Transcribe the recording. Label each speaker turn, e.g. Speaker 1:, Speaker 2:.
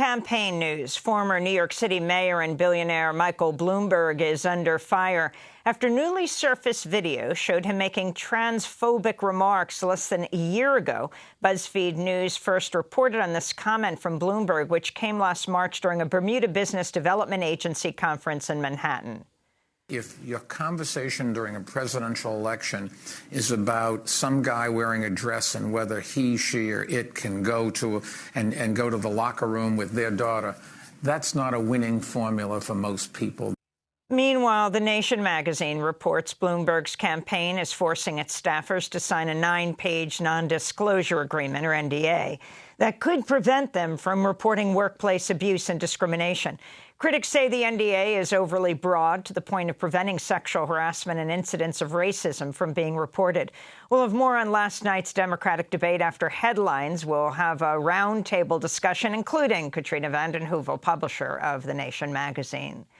Speaker 1: campaign news. Former New York City mayor and billionaire Michael Bloomberg is under fire after newly surfaced video showed him making transphobic remarks less than a year ago. BuzzFeed News first reported on this comment from Bloomberg, which came last March during a Bermuda Business Development Agency conference in Manhattan
Speaker 2: if your conversation during a presidential election is about some guy wearing a dress and whether he, she, or it can go to and, and go to the locker room with their daughter, that's not a winning formula for most people.
Speaker 1: Meanwhile, The Nation magazine reports Bloomberg's campaign is forcing its staffers to sign a nine-page non-disclosure agreement, or NDA, that could prevent them from reporting workplace abuse and discrimination. Critics say the NDA is overly broad to the point of preventing sexual harassment and incidents of racism from being reported. We'll have more on last night's Democratic debate after headlines. We'll have a roundtable discussion, including Katrina vanden Heuvel, publisher of The Nation magazine.